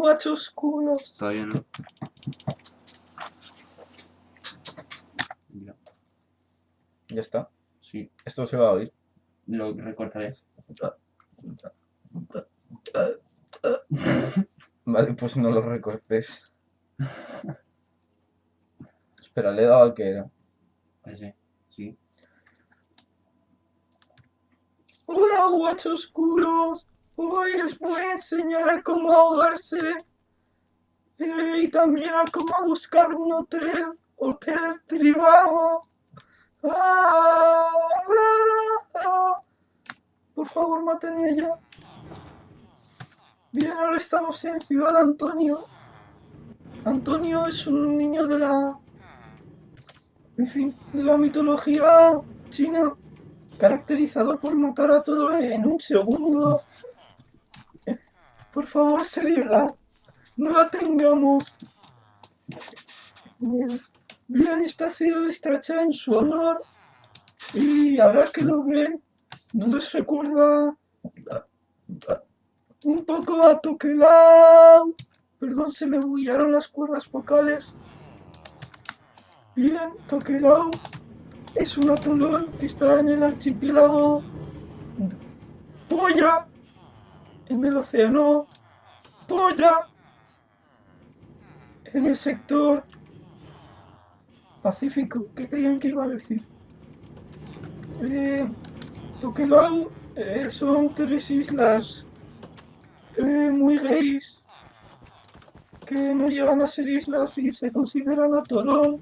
guachos culos. Todavía no. Ya, Ya está. sí, Esto se va a oír. lo recortaré. Vale, pues no lo recortes. Espera, le he dado al que era. Ese, sí. Hola, guachos culos. Les voy a enseñar a cómo ahogarse. eh, y también a cómo buscar un hotel. Hotel privado. Ah. Por favor, mátenme ya. Bien, ahora estamos en Ciudad Antonio. Antonio es un niño de la... En fin, de la mitología china caracterizado por matar a todo en un segundo. Por favor, seriedad. No la tengamos. Bien, esta ha sido destrachada en su honor. Y ahora que lo ven, ¿no les recuerda un poco a Tokelau? Perdón, se me bullaron las cuerdas vocales. Bien, Tokelau es un atolón que está en el archipiélago Polla, en el océano Polla, en el sector Pacífico. ¿Qué creían que iba a decir? Eh, Tokelau eh, son tres islas eh, muy gays que no llegan a ser islas y se consideran atolón.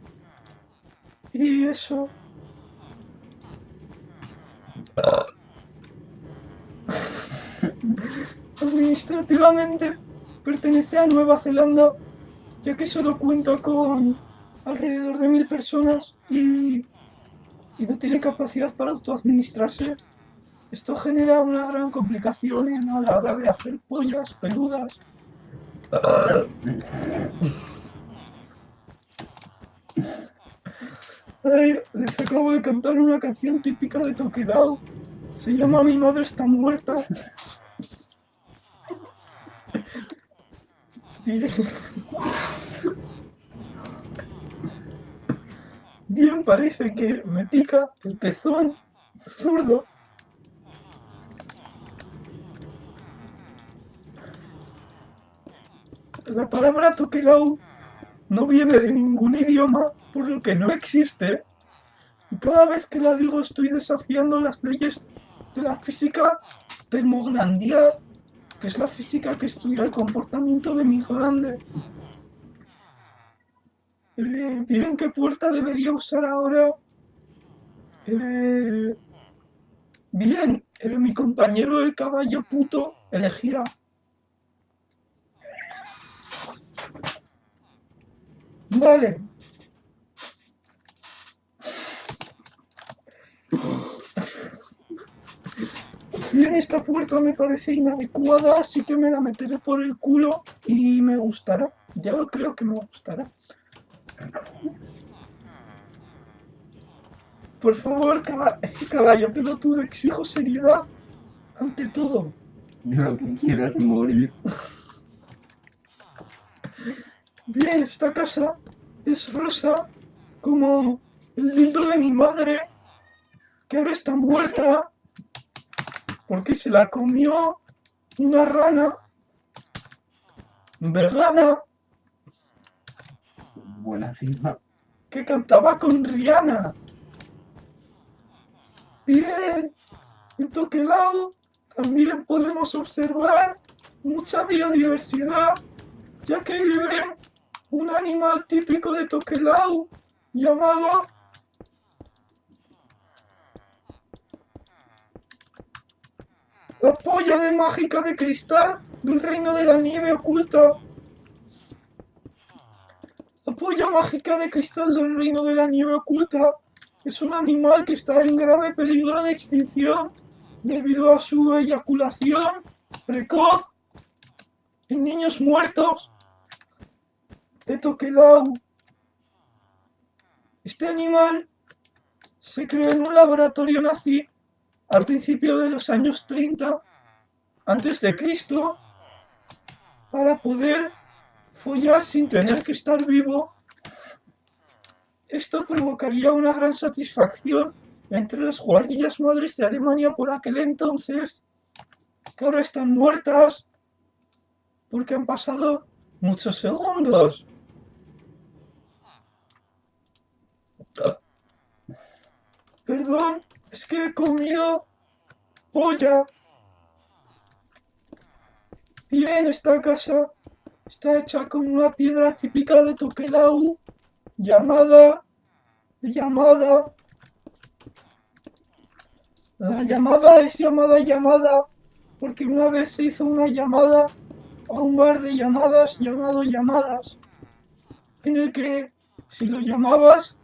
Y eso. Administrativamente pertenece a Nueva Zelanda, ya que solo cuenta con alrededor de mil personas y, y no tiene capacidad para autoadministrarse. Esto genera una gran complicación a la hora de hacer pollas peludas. Ay, les acabo de cantar una canción típica de Tokedao. Se llama Mi madre está muerta. Bien. Parece que me pica el pezón zurdo. La palabra Tokelau no viene de ningún idioma, por lo que no existe. Cada vez que la digo estoy desafiando las leyes de la física termoglandial, que es la física que estudia el comportamiento de mi glande. Eh, ¿Miren qué puerta debería usar ahora? Eh, bien, eh, mi compañero el caballo puto elegirá. Vale. Bien, esta puerta me parece inadecuada, así que me la meteré por el culo y me gustará. Ya lo creo que me gustará. Por favor, caba- caballo pelotudo, exijo seriedad ante todo. Lo que quiero es morir. Bien, esta casa es rosa como el libro de mi madre, que ahora está muerta porque se la comió una rana vegana Buena rima. que cantaba con Rihanna. Bien, en Tokelau también podemos observar mucha biodiversidad, ya que vive un animal típico de Tokelau llamado la polla de mágica de cristal del reino de la nieve oculta. La polla mágica de cristal del reino de la nieve oculta es un animal que está en grave peligro de extinción debido a su eyaculación precoz en niños muertos de Tokelau. Este animal se creó en un laboratorio nazi al principio de los años 30 antes de Cristo para poder follar sin tener que estar vivo. Esto provocaría una gran satisfacción entre las guardias madres de Alemania por aquel entonces, que ahora están muertas porque han pasado muchos segundos. Perdón, es que he comido polla. Bien, esta casa está hecha con una piedra típica de Tokelau, llamada... llamada... La llamada es llamada llamada, porque una vez se hizo una llamada a un bar de llamadas llamado Llamadas, en el que si lo llamabas,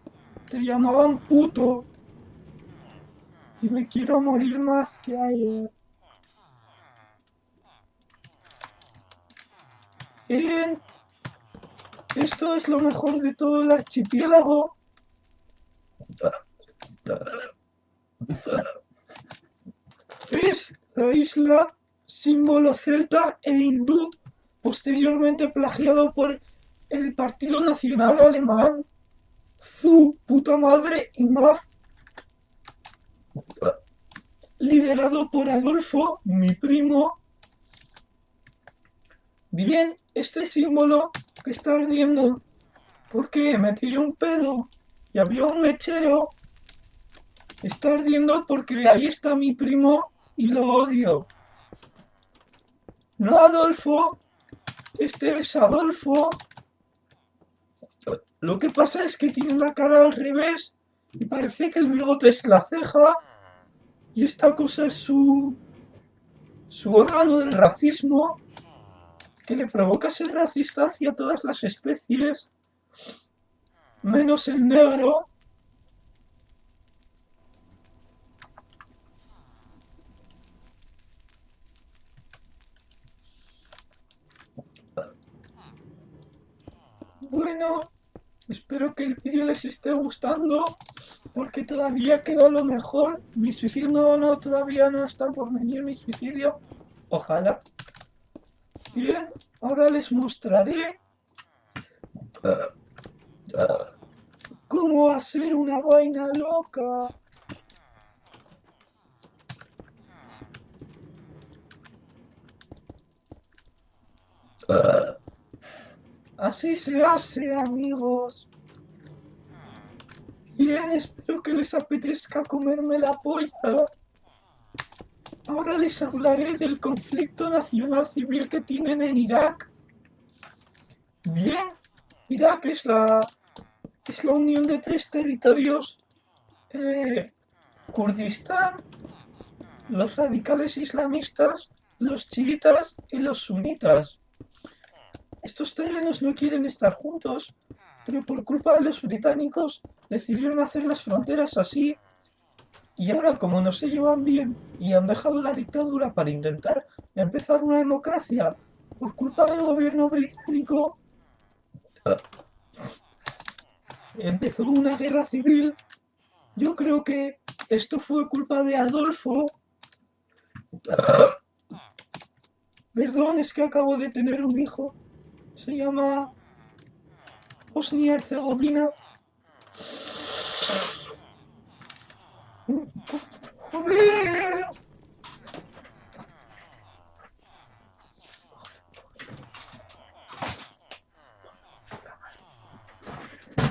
te llamaban puto. Y me quiero morir más que ayer. Bien. Esto es lo mejor de todo el archipiélago. Es la isla símbolo celta e hindú, posteriormente plagiado por el Partido Nacional Alemán, su puta madre y más, liderado por Adolfo, mi primo. Bien, este símbolo que está ardiendo, porque me tiré un pedo y había un mechero, está ardiendo porque ahí está mi primo y lo odio. No, Adolfo. Este es Adolfo. Lo que pasa es que tiene la cara al revés y parece que el bigote es la ceja y esta cosa es su su órgano del racismo que le provoca ser racista hacia todas las especies menos el negro. Bueno, espero que el vídeo les esté gustando, porque todavía queda lo mejor. Mi suicidio no, no, todavía no está por venir mi suicidio. Ojalá. Bien, ahora les mostraré cómo hacer una vaina loca. Así se hace, amigos. Bien, espero que les apetezca comerme la polla. Ahora les hablaré del conflicto nacional civil que tienen en Irak. Bien, Irak es la, es la unión de tres territorios. Eh, Kurdistán, los radicales islamistas, los chiitas y los sunitas. Estos terrenos no quieren estar juntos, pero por culpa de los británicos decidieron hacer las fronteras así. Y ahora como no se llevan bien y han dejado la dictadura para intentar empezar una democracia por culpa del gobierno británico, empezó una guerra civil. Yo creo que esto fue culpa de Adolfo. Perdón, es que acabo de tener un hijo se llama Bosnia-Herzegovina. ¡Joder!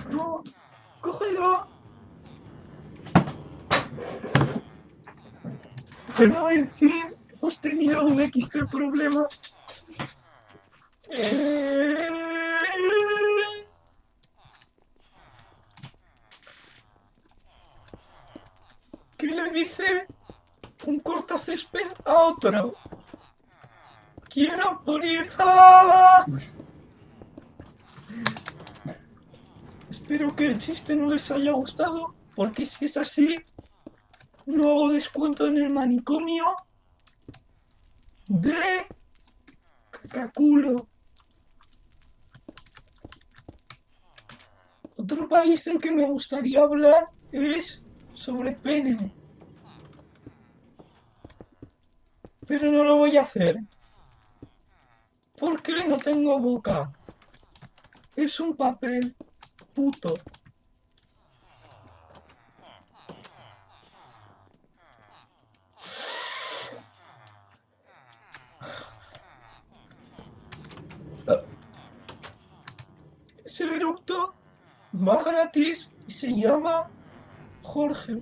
No, cógelo. Pero en fin, hemos tenido un extra problema. ¿Qué le dice un cortacésped a otro? Quiero morir. ¡Ah! Espero que el chiste no les haya gustado, porque si es así, no hago descuento en el manicomio de cacaculo. Otro país en que me gustaría hablar es sobre pene. Pero no lo voy a hacer. ¿Por qué no tengo boca? Es un papel puto. Ese eructo va gratis y se llama Jorge.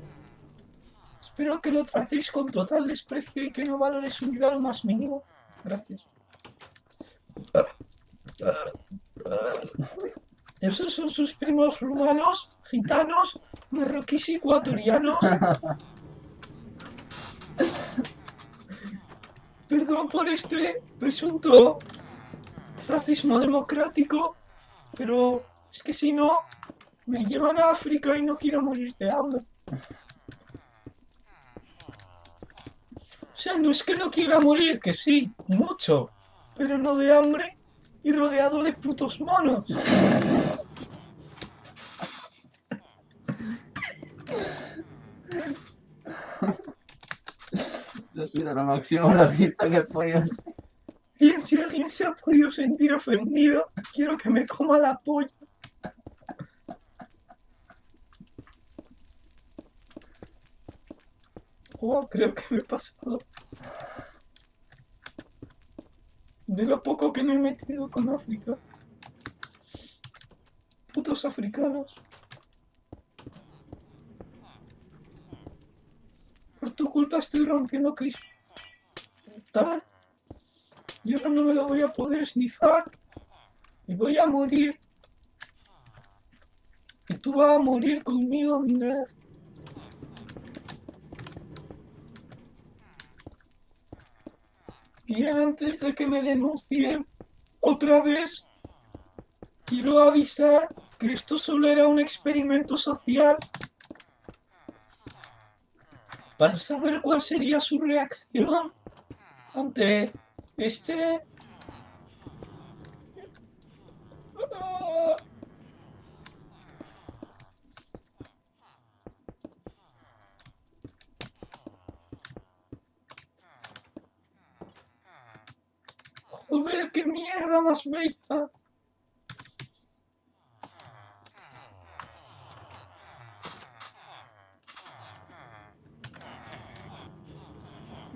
Espero que lo tratéis con total desprecio y que no valores su vida lo más mínimo. Gracias. Esos son sus primos rumanos, gitanos, marroquíes y ecuatorianos. Perdón por este presunto racismo democrático, pero es que si no, me llevan a África y no quiero morir de hambre. Sea, no es que no quiera morir, que sí, mucho, pero no de hambre y rodeado de putos monos. Yo soy de lo máximo racista que podido ser. Y si alguien se ha podido sentir ofendido, quiero que me coma la polla. Oh, creo que me he pasado. De lo poco que me he metido con África. Putos africanos. Por tu culpa estoy rompiendo cristal. Y ahora no me lo voy a poder snifar. Y voy a morir. Y tú vas a morir conmigo, mi Y antes de que me denuncien otra vez, quiero avisar que esto solo era un experimento social. Para saber cuál sería su reacción ante este... Ah, Joder, qué mierda más bella.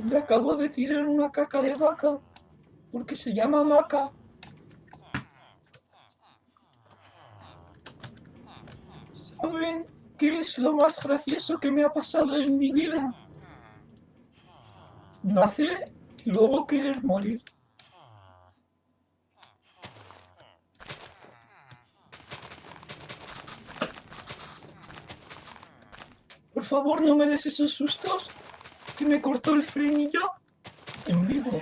Le acabo de tirar una caca de vaca porque se llama maca. ¿Saben qué es lo más gracioso que me ha pasado en mi vida? Nacer y luego querer morir. Favor, no me des esos sustos que me cortó el frenillo en vivo.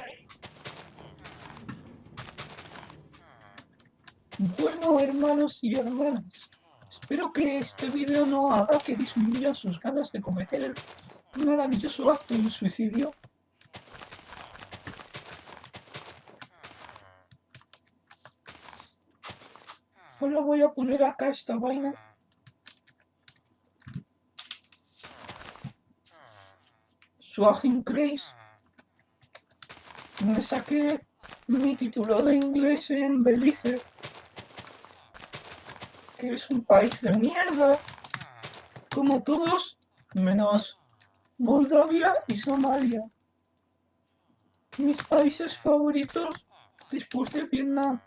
Bueno, hermanos y hermanas, espero que este vídeo no haga que disminuyan sus ganas de cometer el maravilloso acto de suicidio. Solo voy a poner acá esta vaina. Swagin Grace. Me saqué mi título de inglés en Belice, que es un país de mierda, como todos, menos Moldavia y Somalia. Mis países favoritos después de Vietnam.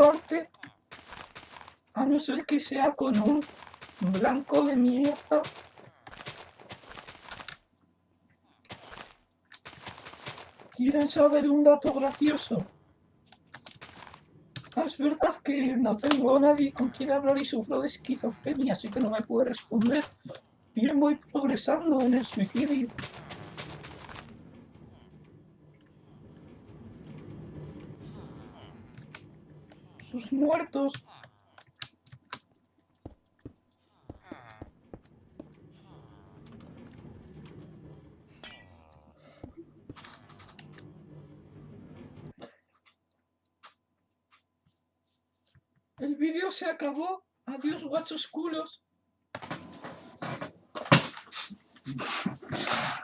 Comparte, a no ser que sea con un blanco de mierda. ¿Quieren saber un dato gracioso? Ah, Es verdad que no tengo a nadie con quien hablar y sufro de esquizofrenia, así que no me puede responder. Bien voy progresando en el suicidio. Sus muertos. El vídeo se acabó Adiós, guachos culos.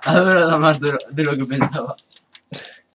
Ha durado más de lo, de lo que pensaba.